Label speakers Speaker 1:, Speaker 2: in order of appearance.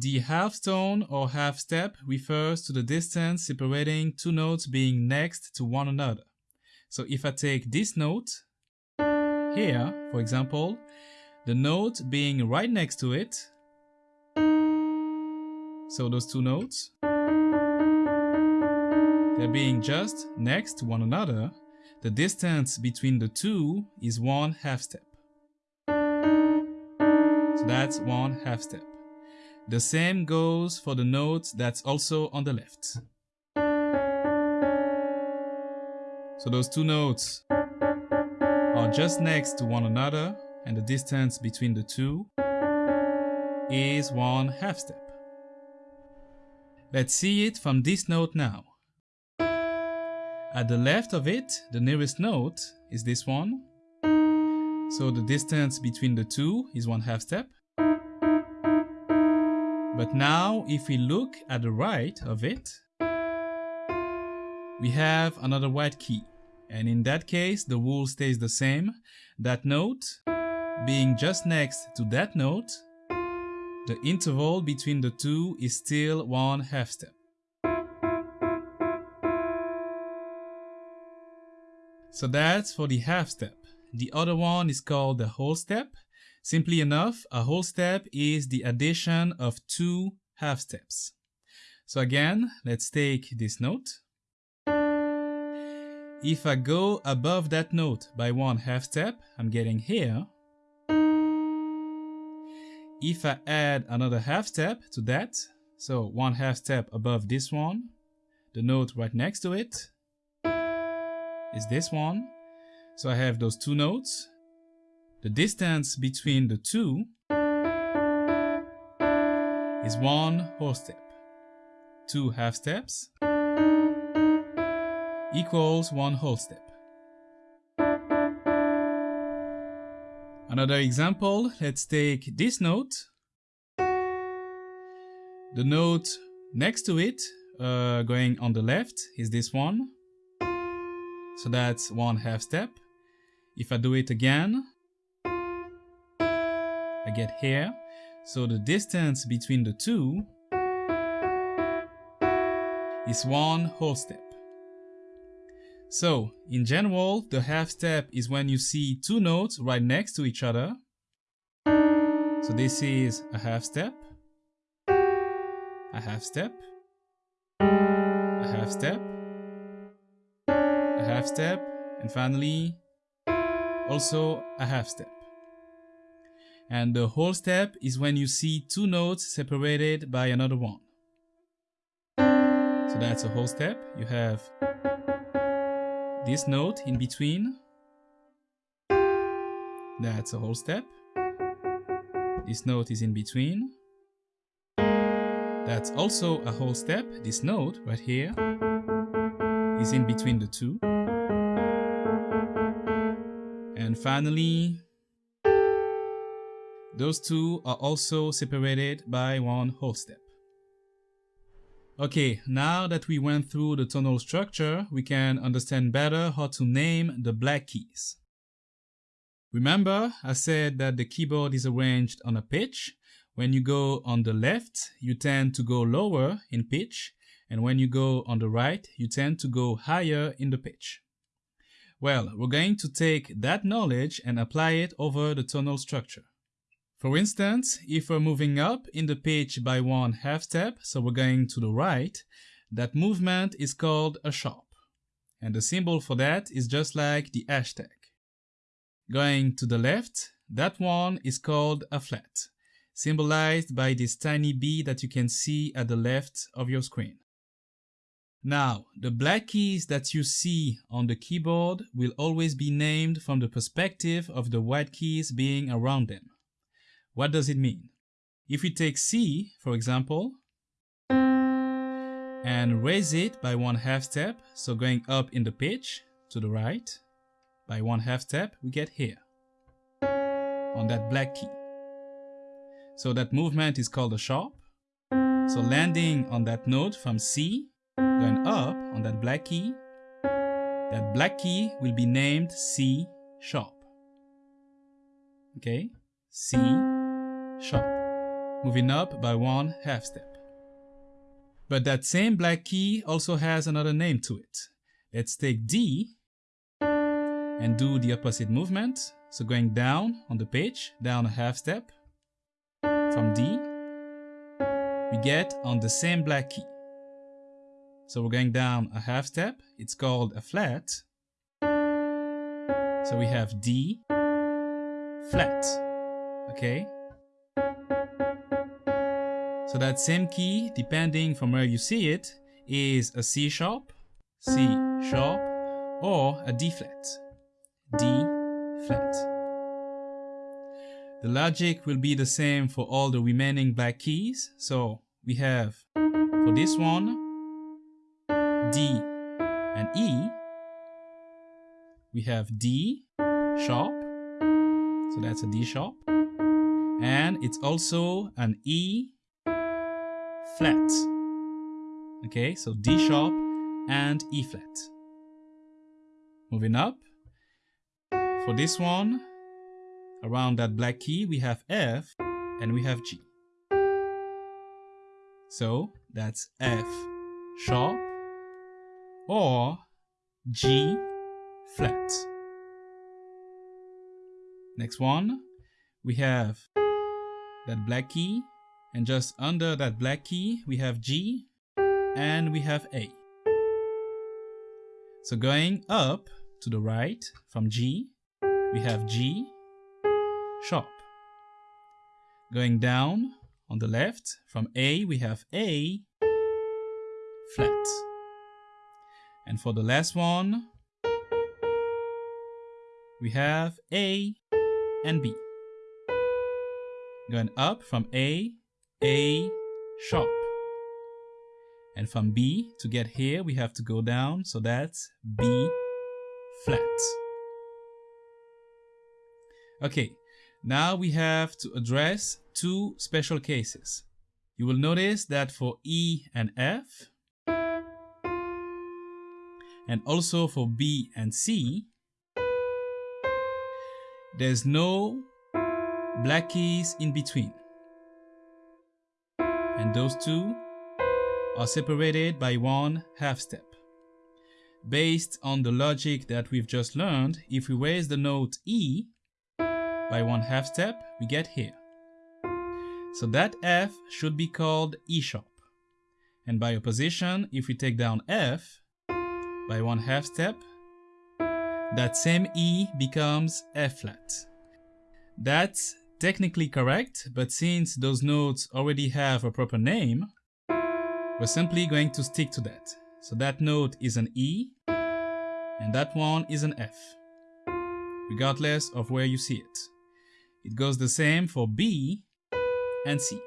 Speaker 1: The half tone or half step refers to the distance separating two notes being next to one another. So if I take this note here, for example, the note being right next to it, so those two notes, they're being just next to one another, the distance between the two is one half step. So that's one half step. The same goes for the note that's also on the left. So those two notes are just next to one another and the distance between the two is one half step. Let's see it from this note now. At the left of it, the nearest note is this one. So the distance between the two is one half step. But now if we look at the right of it, we have another white key. And in that case, the rule stays the same. That note being just next to that note, the interval between the two is still one half step. So that's for the half step. The other one is called the whole step Simply enough, a whole step is the addition of two half steps. So again, let's take this note. If I go above that note by one half step, I'm getting here. If I add another half step to that, so one half step above this one, the note right next to it is this one. So I have those two notes the distance between the two is one whole step. Two half steps equals one whole step. Another example, let's take this note. The note next to it, uh, going on the left, is this one. So that's one half step. If I do it again, I get here. So the distance between the two is one whole step. So in general, the half step is when you see two notes right next to each other. So this is a half step, a half step, a half step, a half step, and finally also a half step. And the whole step is when you see two notes separated by another one. So that's a whole step. You have this note in between. That's a whole step. This note is in between. That's also a whole step. This note right here is in between the two. And finally, those two are also separated by one whole step. Okay, now that we went through the tonal structure, we can understand better how to name the black keys. Remember, I said that the keyboard is arranged on a pitch. When you go on the left, you tend to go lower in pitch, and when you go on the right, you tend to go higher in the pitch. Well, we're going to take that knowledge and apply it over the tonal structure. For instance, if we're moving up in the pitch by one half step, so we're going to the right, that movement is called a sharp. And the symbol for that is just like the hashtag. Going to the left, that one is called a flat, symbolized by this tiny B that you can see at the left of your screen. Now, the black keys that you see on the keyboard will always be named from the perspective of the white keys being around them. What does it mean? If we take C, for example, and raise it by one half step, so going up in the pitch to the right, by one half step, we get here, on that black key. So that movement is called a sharp. So landing on that note from C, going up on that black key, that black key will be named C sharp. Okay, C sharp. moving up by one half step. But that same black key also has another name to it. Let's take D and do the opposite movement. So going down on the page, down a half step. From D, we get on the same black key. So we're going down a half step. It's called a flat. So we have D, flat, okay? So that same key, depending from where you see it, is a C sharp, C sharp, or a D flat, D flat. The logic will be the same for all the remaining black keys. So we have, for this one, D and E. We have D sharp, so that's a D sharp. And it's also an E flat. Okay, so D sharp and E flat. Moving up. For this one, around that black key, we have F and we have G. So that's F sharp or G flat. Next one, we have that black key and just under that black key, we have G and we have A. So going up to the right from G, we have G sharp. Going down on the left from A, we have A flat. And for the last one, we have A and B. Going up from A a sharp. And from B to get here, we have to go down. So that's B flat. Okay, now we have to address two special cases. You will notice that for E and F, and also for B and C, there's no black keys in between and those two are separated by one half step. Based on the logic that we've just learned, if we raise the note E by one half step, we get here. So that F should be called E sharp. And by opposition, if we take down F by one half step, that same E becomes F flat. That's technically correct, but since those notes already have a proper name, we're simply going to stick to that. So that note is an E, and that one is an F, regardless of where you see it. It goes the same for B and C.